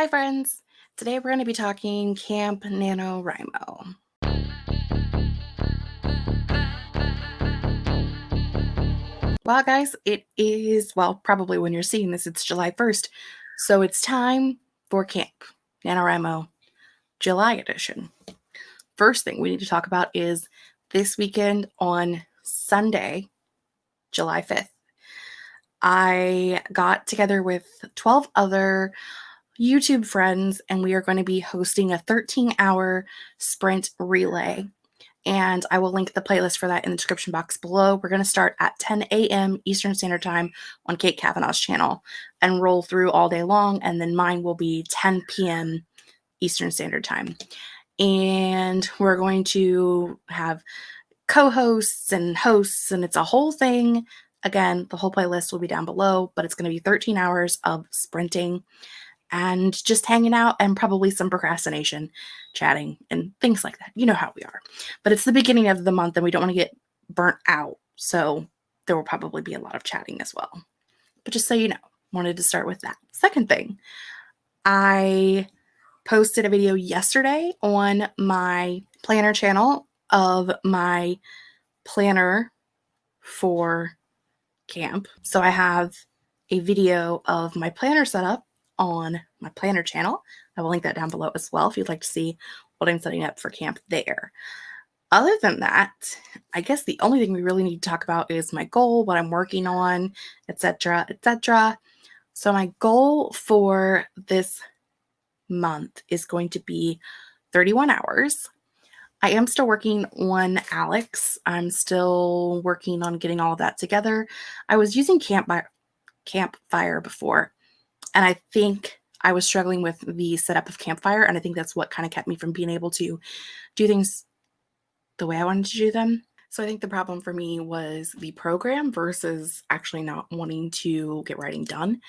Hi, friends. Today we're going to be talking Camp NaNoWriMo. Well, guys, it is, well, probably when you're seeing this, it's July 1st. So it's time for Camp NaNoWriMo July edition. First thing we need to talk about is this weekend on Sunday, July 5th. I got together with 12 other YouTube friends, and we are going to be hosting a 13 hour sprint relay. And I will link the playlist for that in the description box below. We're going to start at 10 a.m. Eastern Standard Time on Kate Kavanaugh's channel and roll through all day long. And then mine will be 10 p.m. Eastern Standard Time. And we're going to have co hosts and hosts, and it's a whole thing. Again, the whole playlist will be down below, but it's going to be 13 hours of sprinting and just hanging out and probably some procrastination, chatting, and things like that. You know how we are. But it's the beginning of the month and we don't want to get burnt out. So there will probably be a lot of chatting as well. But just so you know, wanted to start with that. Second thing, I posted a video yesterday on my planner channel of my planner for camp. So I have a video of my planner setup on my planner channel. I will link that down below as well if you'd like to see what I'm setting up for camp there. Other than that, I guess the only thing we really need to talk about is my goal, what I'm working on, etc., etc. So my goal for this month is going to be 31 hours. I am still working on Alex. I'm still working on getting all of that together. I was using Camp Campfire before, and I think I was struggling with the setup of Campfire, and I think that's what kind of kept me from being able to do things the way I wanted to do them. So I think the problem for me was the program versus actually not wanting to get writing done.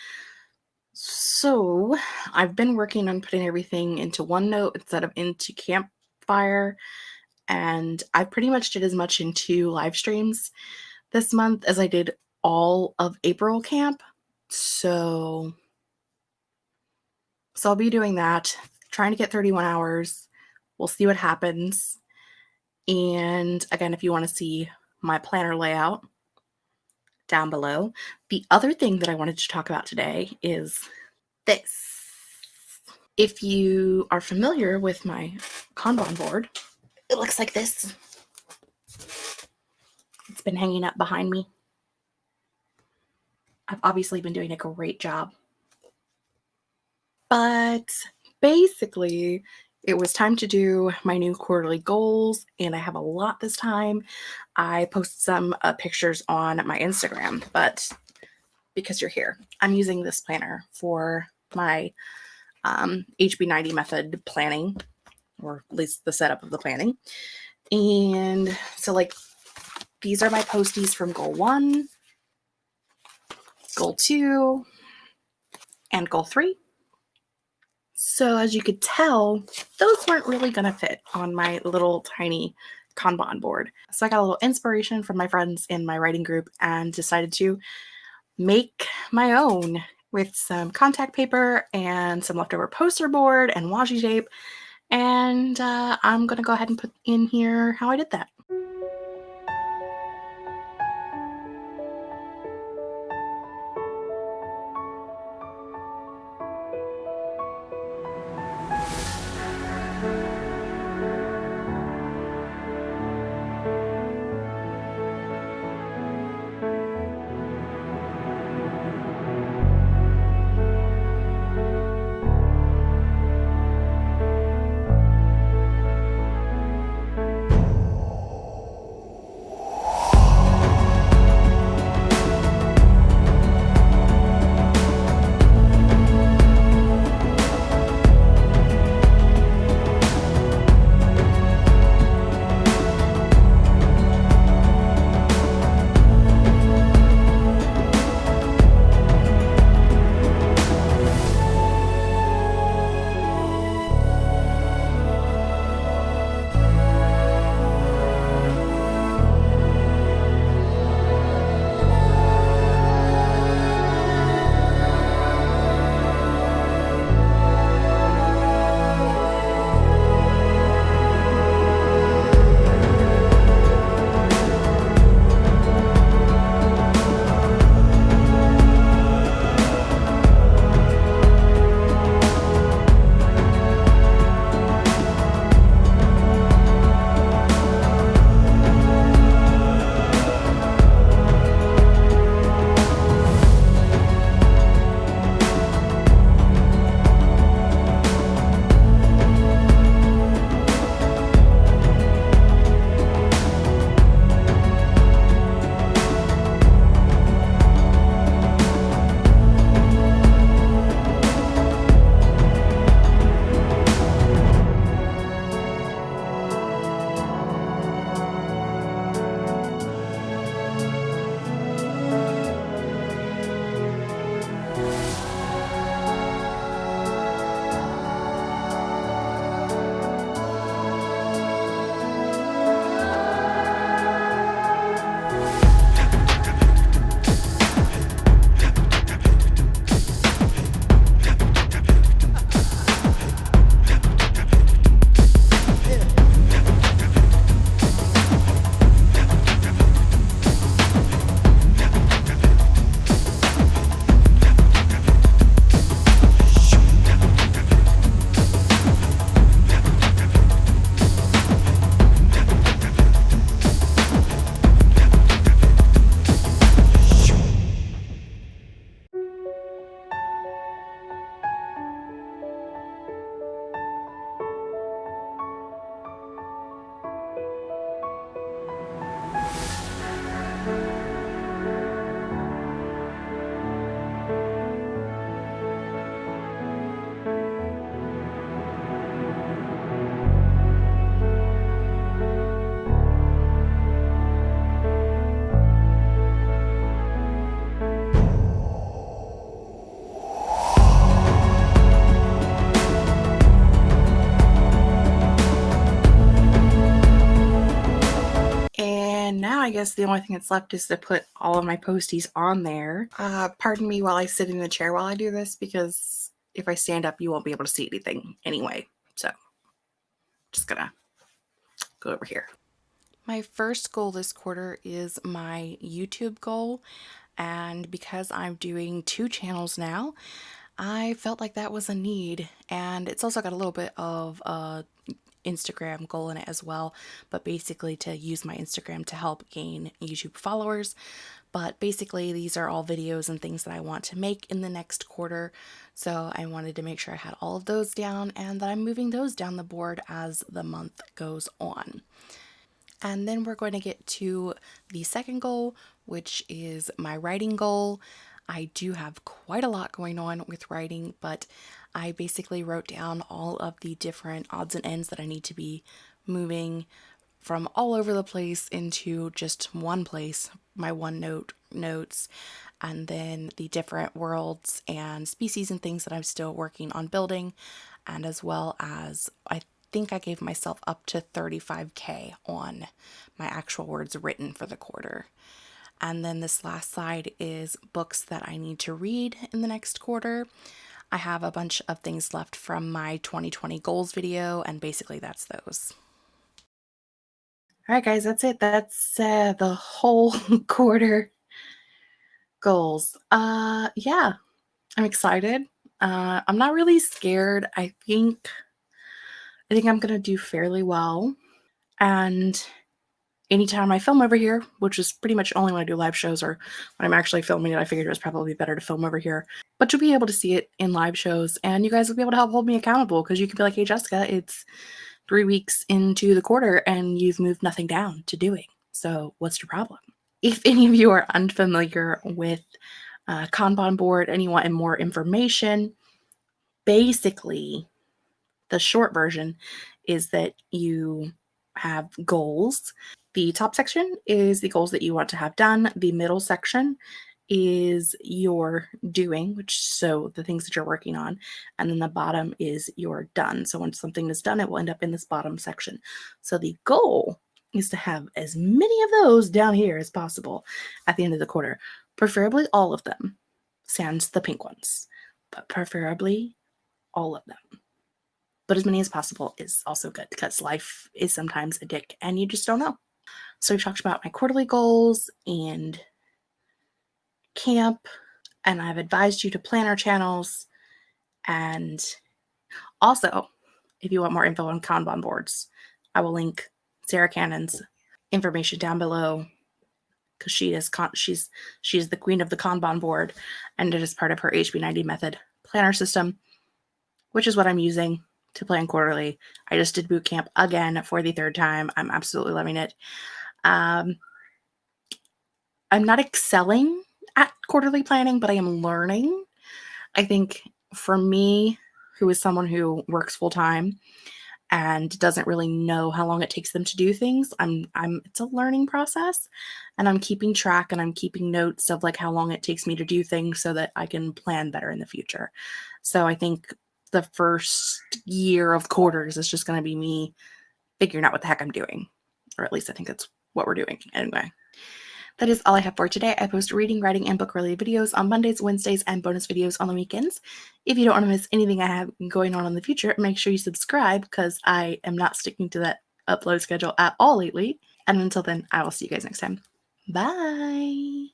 So I've been working on putting everything into OneNote instead of into Campfire. And I pretty much did as much into live streams this month as I did all of April camp. So so I'll be doing that, trying to get 31 hours. We'll see what happens. And again, if you want to see my planner layout down below. The other thing that I wanted to talk about today is this. If you are familiar with my Kanban board, it looks like this. It's been hanging up behind me. I've obviously been doing a great job but basically, it was time to do my new quarterly goals, and I have a lot this time. I posted some uh, pictures on my Instagram, but because you're here, I'm using this planner for my um, HB90 method planning, or at least the setup of the planning. And so, like, these are my posties from goal one, goal two, and goal three. So as you could tell, those weren't really going to fit on my little tiny Kanban board. So I got a little inspiration from my friends in my writing group and decided to make my own with some contact paper and some leftover poster board and washi tape. And uh, I'm going to go ahead and put in here how I did that. Now I guess the only thing that's left is to put all of my posties on there. Uh, pardon me while I sit in the chair while I do this because if I stand up, you won't be able to see anything anyway. So just gonna go over here. My first goal this quarter is my YouTube goal. And because I'm doing two channels now, I felt like that was a need. And it's also got a little bit of a Instagram goal in it as well, but basically to use my Instagram to help gain YouTube followers. But basically, these are all videos and things that I want to make in the next quarter. So I wanted to make sure I had all of those down and that I'm moving those down the board as the month goes on. And then we're going to get to the second goal, which is my writing goal. I do have quite a lot going on with writing, but I basically wrote down all of the different odds and ends that I need to be moving from all over the place into just one place, my OneNote notes, and then the different worlds and species and things that I'm still working on building, and as well as I think I gave myself up to 35k on my actual words written for the quarter. And then this last side is books that I need to read in the next quarter. I have a bunch of things left from my 2020 goals video, and basically that's those. All right, guys, that's it. That's uh, the whole quarter goals. Uh, yeah, I'm excited. Uh, I'm not really scared. I think I think I'm gonna do fairly well. And anytime I film over here, which is pretty much only when I do live shows or when I'm actually filming it, I figured it was probably better to film over here. But you'll be able to see it in live shows and you guys will be able to help hold me accountable because you can be like, hey, Jessica, it's three weeks into the quarter and you've moved nothing down to doing. So what's your problem? If any of you are unfamiliar with uh, Kanban board and you want more information, basically the short version is that you have goals the top section is the goals that you want to have done. The middle section is your doing, which so the things that you're working on. And then the bottom is your done. So when something is done, it will end up in this bottom section. So the goal is to have as many of those down here as possible at the end of the quarter, preferably all of them, sans the pink ones, but preferably all of them. But as many as possible is also good because life is sometimes a dick and you just don't know. So we've talked about my quarterly goals and camp, and I've advised you to plan our channels. And also, if you want more info on Kanban boards, I will link Sarah Cannon's information down below because she is con- she's she's the queen of the Kanban board, and it is part of her HB90 method planner system, which is what I'm using to plan quarterly. I just did boot camp again for the third time. I'm absolutely loving it. Um, I'm not excelling at quarterly planning, but I am learning. I think for me, who is someone who works full time and doesn't really know how long it takes them to do things, I'm I'm it's a learning process and I'm keeping track and I'm keeping notes of like how long it takes me to do things so that I can plan better in the future. So I think the first year of quarters is just going to be me figuring out what the heck I'm doing. Or at least I think that's what we're doing anyway. That is all I have for today. I post reading, writing, and book related videos on Mondays, Wednesdays, and bonus videos on the weekends. If you don't want to miss anything I have going on in the future, make sure you subscribe because I am not sticking to that upload schedule at all lately. And until then, I will see you guys next time. Bye.